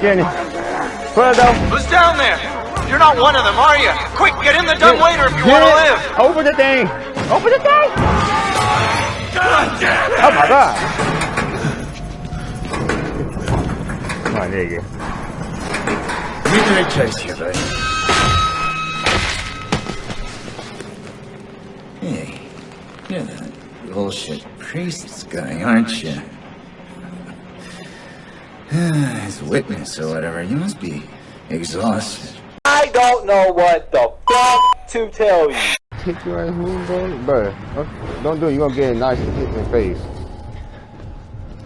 Get in. Though. Who's down there? You're not one of them, are you? Quick, get in the dumbwaiter if you want to live. Open the thing. Open the thing. God damn it. Oh my god. Come on, there you to replace you, buddy. Hey, you're that bullshit priest guy, aren't you? As witness or whatever, you must be exhausted. I don't know what the fuck to tell you. Kick your ass move, bro. Bro, don't- don't it. You're gonna get a nice hit in the face.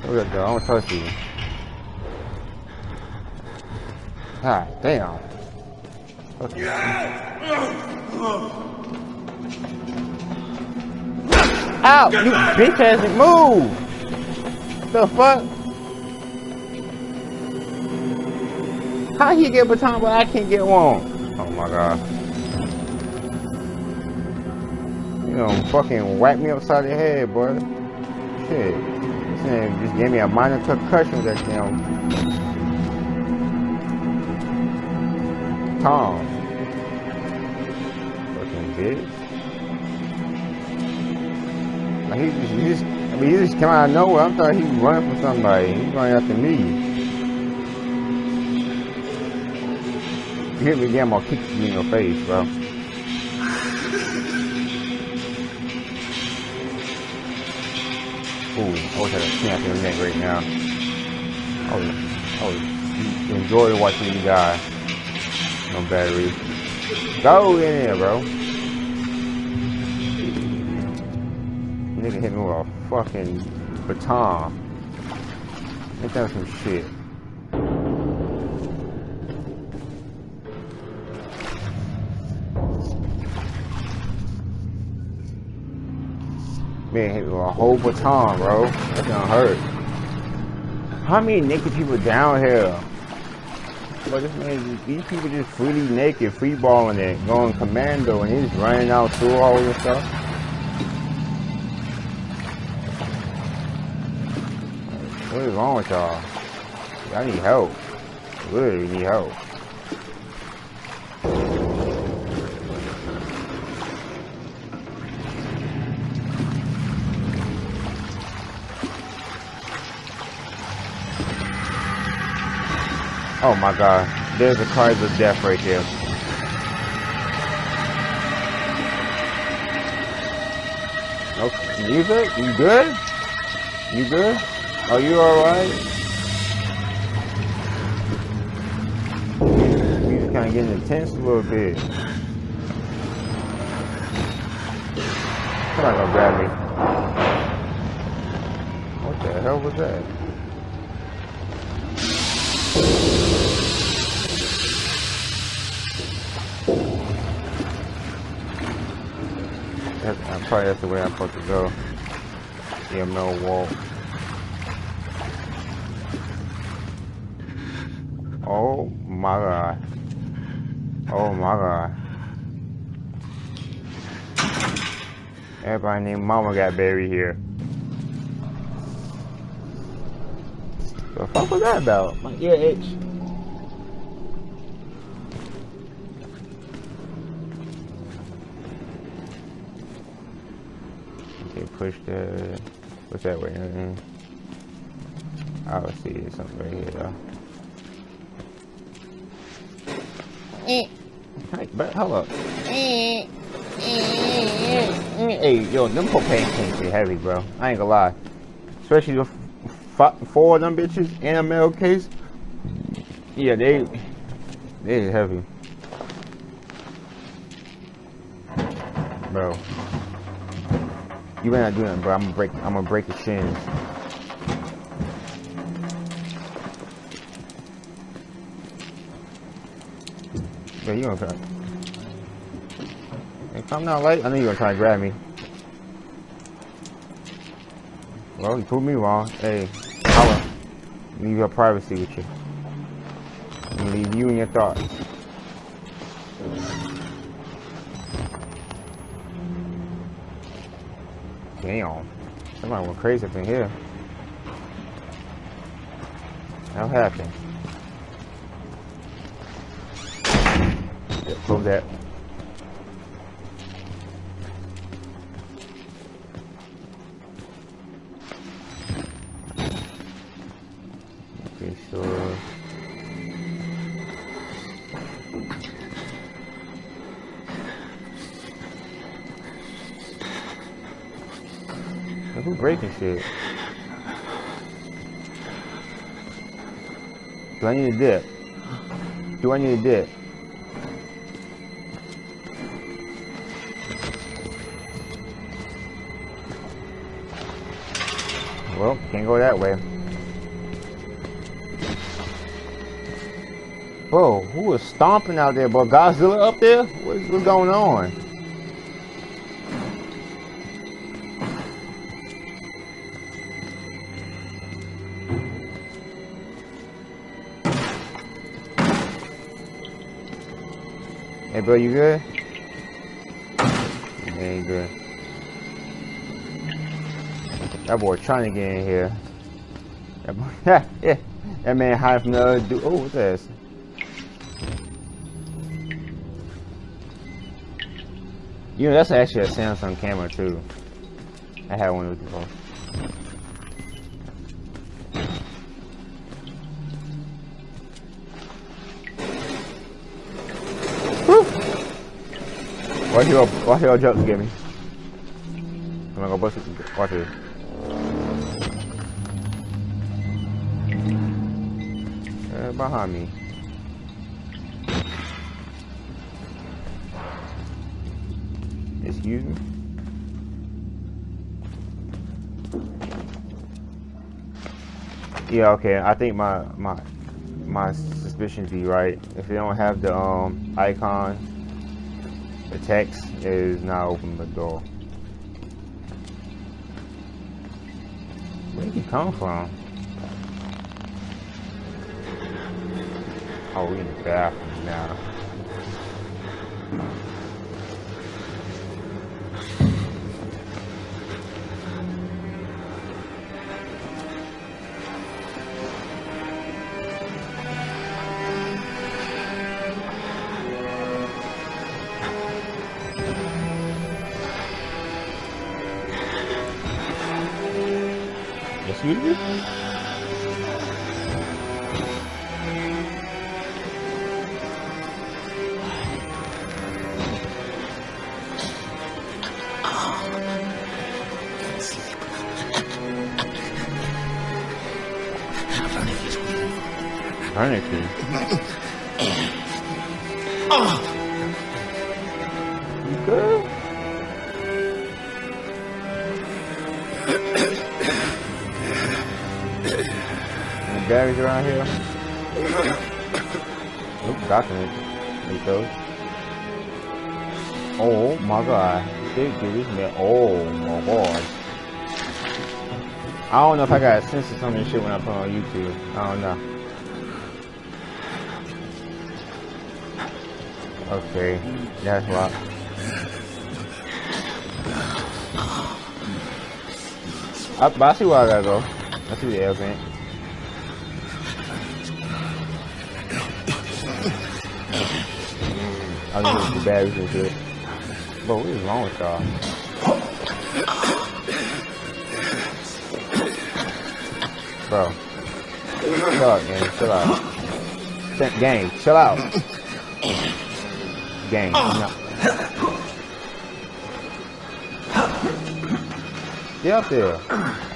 Look at that. I don't trust you. God damn. Ow! You bitch ass move! The fuck? How he get baton but I can't get one? Oh my god. You know, fucking whack me upside the head, boy. Shit. This man just gave me a minor concussion with that damn Tom. Fucking bitch. He just, he just, I mean, he just came out of nowhere. I thought he was running for somebody. He's running after me. You hit me again, I'll kick you in your face, bro. Ooh, I wish I could snap your neck right now. I would, I would enjoy watching you die. No battery. Go in there, bro. Nigga hit me with a fucking baton. Ain't that some shit? Whole baton, bro. That's gonna hurt. How many naked people down here? But this man, these people just freely naked, free balling it, going commando, and he's running out through all this stuff. What is wrong with y'all? Y'all need help. Really need help. Oh my god. There's a cries of death right there. Okay, music? You good? You good? Are you alright? Music kinda getting intense a little bit. Come on, gonna grab me. What the hell was that? That's, uh, probably that's the way I'm supposed to go. Yeah, no wall. Oh my god. Oh my god. Everybody named Mama got buried here. The fuck was that about? My ear itch. Push the. What's that way? Mm I see something right here though. Hey, but hold up. Hey, yo, them propane tanks are heavy, bro. I ain't gonna lie. Especially the f- four of them bitches in a metal case. Yeah, they they heavy, bro. You better not do nothing, bro. I'm gonna break. I'm gonna break your shins. Yeah, you gonna try? Hey, come down late. I know you're gonna try to grab me. Well, you proved me wrong. Hey, holla. Leave your privacy with you. Leave you and your thoughts. Damn. Somebody went crazy up in here. That happened. Yeah, close that. Breaking shit? Do I need a dip? Do I need a dip? Well, can't go that way. Bro, who is stomping out there, bro? Godzilla up there? What's, what's going on? Hey, bro, you good? Yeah, ain't good. That boy trying to get in here. That boy, yeah, that man hiding from the other dude. Oh, what's this? You know, that's actually a Samsung camera too. I had one of those before. Watch your, watch your get me. I'm gonna go bust it. Watch it. Uh, behind me. Excuse me. Yeah, okay. I think my my my suspicions be right. If they don't have the um icon, the text is not open the door. Where did he come from? Oh, we in the bathroom now. Me? Heineken. Batteries around here? Nope, document. Take those. Oh my god. Big dude, this man. Oh my god. I don't know if I got censor some of this shit when I put on YouTube. I don't know. Okay, that's locked. I, I see where I gotta go. I see the air I need the batteries and shit. Bro, what is wrong with y'all? Bro. Chill out, gang. Chill out. Gang, chill out. Gang, no. Get up there.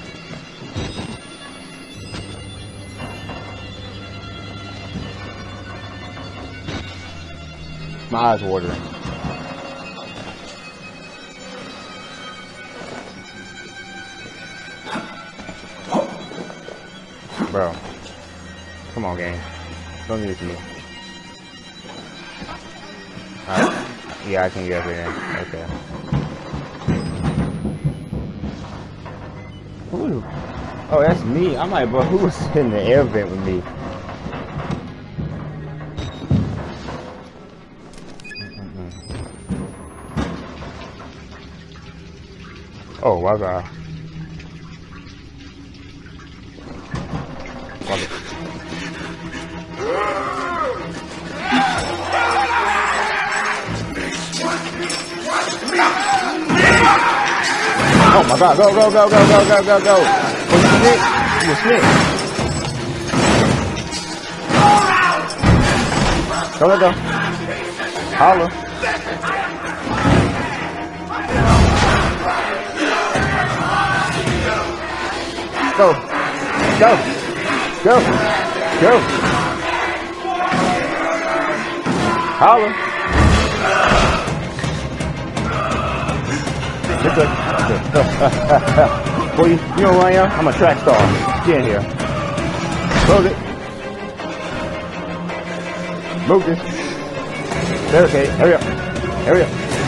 My eyes watering. Bro. Come on, gang. Don't do this to me. Yeah, I can get up here. Okay. Who? Oh, that's me. I'm like, bro, who was in the air vent with me? Oh. Fuck it. Oh my god, go, go, go, go, go, go, go, go. Oh, you snake? You snake. Go, let go. Holla. Go. Go. Go. Go. Holla. You're good. Boy, you, you know who I am? I'm a track star. Get in here. Close it. Move this. Okay. Hurry up. Hurry up.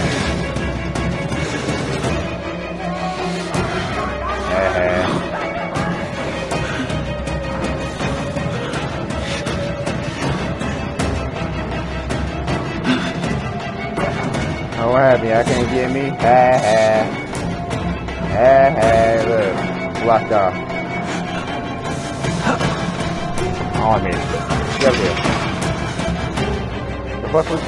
What happened? I can't get me? Ha ha. Ha ha. Look. Blocked off. On oh, me. Get up there. The fuck was...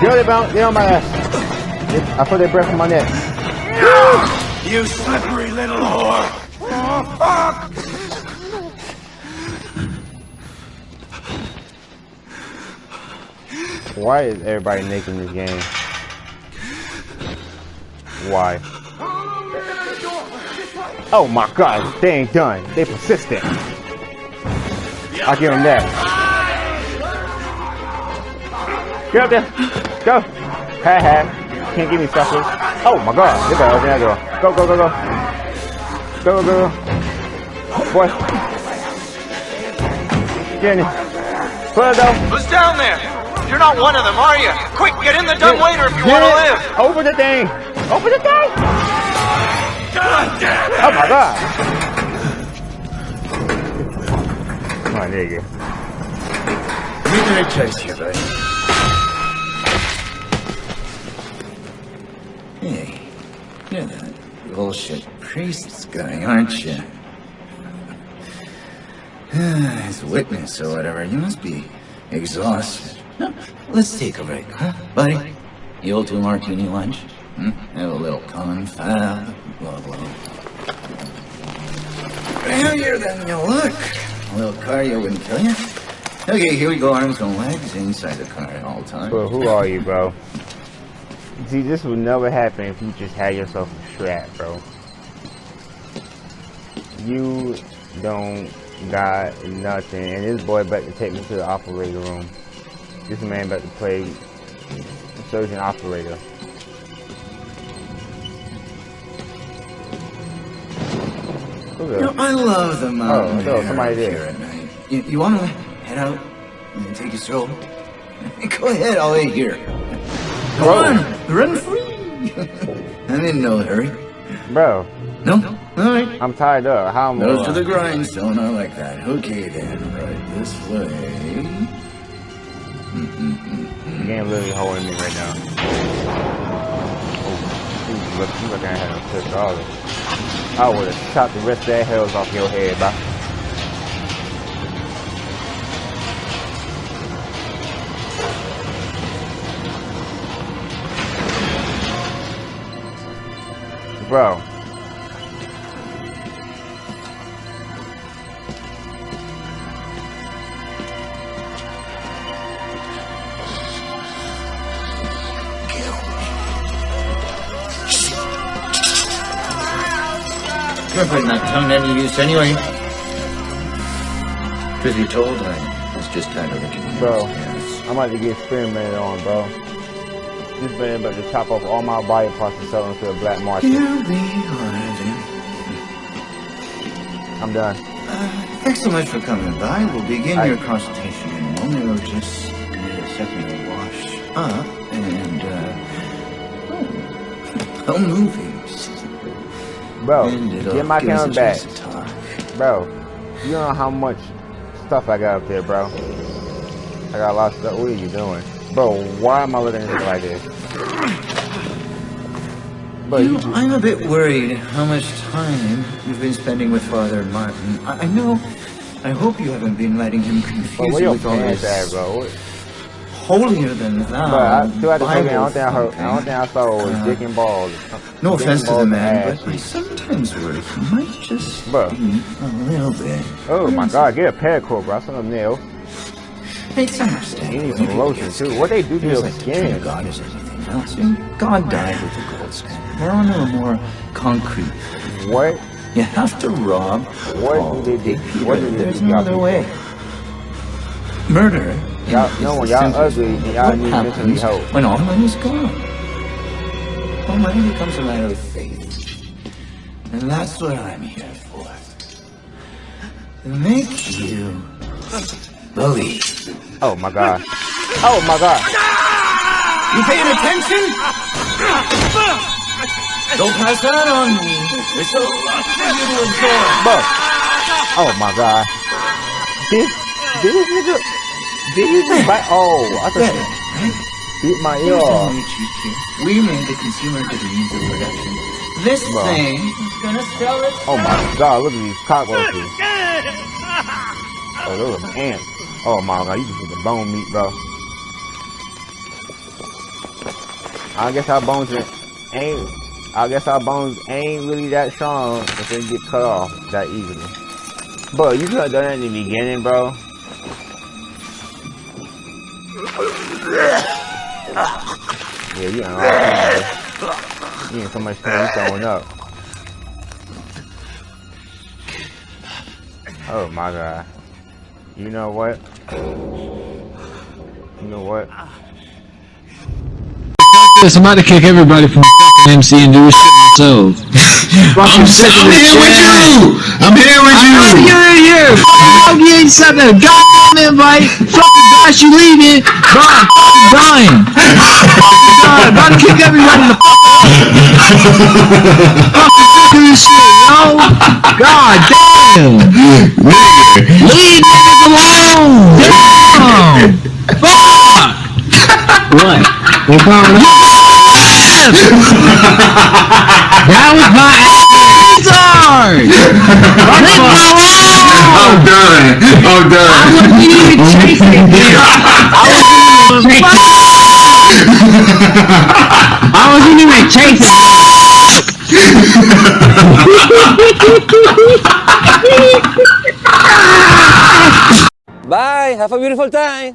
They bounce. They on my ass. They, I feel their breath on my neck. You slippery little whore! Oh, fuck! Why is everybody naked in this game? Why? Oh my god, they ain't done. They persistent. I give them that. Get up there. Go. Ha ha. Can't give me suckers. Oh my god. You better open that door. Go, go, go, go. Go, go, go. go. Boy. Get in there. Put it though. Who's down there? You're not one of them, are you? Quick, get in the dumbwaiter if you want to live! Open the thing. Open the thing. God damn it! Oh my god. Come on, there you Hey, you're that bullshit priest's guy, aren't you? As a witness or whatever, you must be exhausted. Let's take a break, huh, buddy? You old two martini lunch? Hmm? Have a little confab, blah blah. Heavier than you look. A little cardio wouldn't kill you. Okay, here we go, arms and legs inside the car at all times. But who are you, bro? See, this would never happen if you just had yourself a strap, bro. You don't got nothing, and this boy about to take me to the operator room. This man about to play surgeon operator. You know, I love the oh, mountain Oh, no, somebody up did. here at night. You, you want to head out and take a stroll? Go ahead, I'll wait here. Go Bro. on, run free. I'm in no hurry. Bro, No? All right. I'm tired up. How am I? Nose to the grindstone, I like that. Okay then, right this way. The game literally holding me right now. Oh, you look, you looking at him pissed off. I would have chopped the rest of that hells off your head, bro. Bro. You're putting that tongue to any use anyway. Truth be told, I was just kind of looking Bro. Yes. I'm about to get experimented on, bro. This man about to chop off all my body parts and sell them to a black market. Here we are. I'm done. Uh, thanks so much for coming by. We'll begin I- your consultation in a moment. I'll just need a second to wash up and, uh, oh, movies. Bro, get my camera back. chance to talk. Bro, you don't know how much stuff I got up there, bro. I got a lot of stuff. What are you doing? Bro, why am I looking at it like this? But You you, I'm a bit worried how much time you've been spending with Father Martin. I, I know. I hope you haven't been letting him confuse you with all this at, bro? What- holier than thou. But I, token, I don't think I heard, I don't think I saw was Uh, dick and balls. No Dick offense to the man, but I sometimes worry might just Bro. be a little bit. Oh my god, get a pedicure, bro. I saw them It's. You need some lotion too. What they do to your like skin? God is anything else. God died with the gold standard. We're on a more concrete. What? You have to rob. What Paul do they do- Peter. what do they There's to no other way. Murder. Y'all- no, y'all ugly, and y'all What need mentally help. When all money's gone. All money becomes a matter of faith. And that's what I'm here for. To make you believe. Oh my god. Oh my god. You paying attention? Don't pass that on me. It's a lot for you to absorb. Bro. Oh my god. This, this nigga, did he just bite? Oh, I Get thought it, he beat my ear off. we treat made the consumer to the means of production. This Bro. thing is gonna sell it. Oh my god, look at these cockroaches. Oh, those are ants. Oh my god, you just get the bone meat, bro. I guess our bones ain't-. I guess our bones ain't really that strong if they get cut off that easily. But you could have done that in the beginning, bro. Yeah, you ain't all You ain't so much you throwing up. Oh my god. You know what? You know what? this, I'm about to kick everybody from fucking MC and do this shit myself. I'm, sick I'm here with you. I'm here with you. I'm you're in here. Fuck you ain't sent a goddamn invite. Fucking gosh, you leaving. Gone. Fucking dying. God, about to kick everybody the fuck out. Fucking of this shit, yo. God damn. What? What problem? That was my retard! Leave me alone! I'm done. I'm done. You even chasing it. I wasn't even chasing I wasn't even chasing Bye. Have a beautiful time.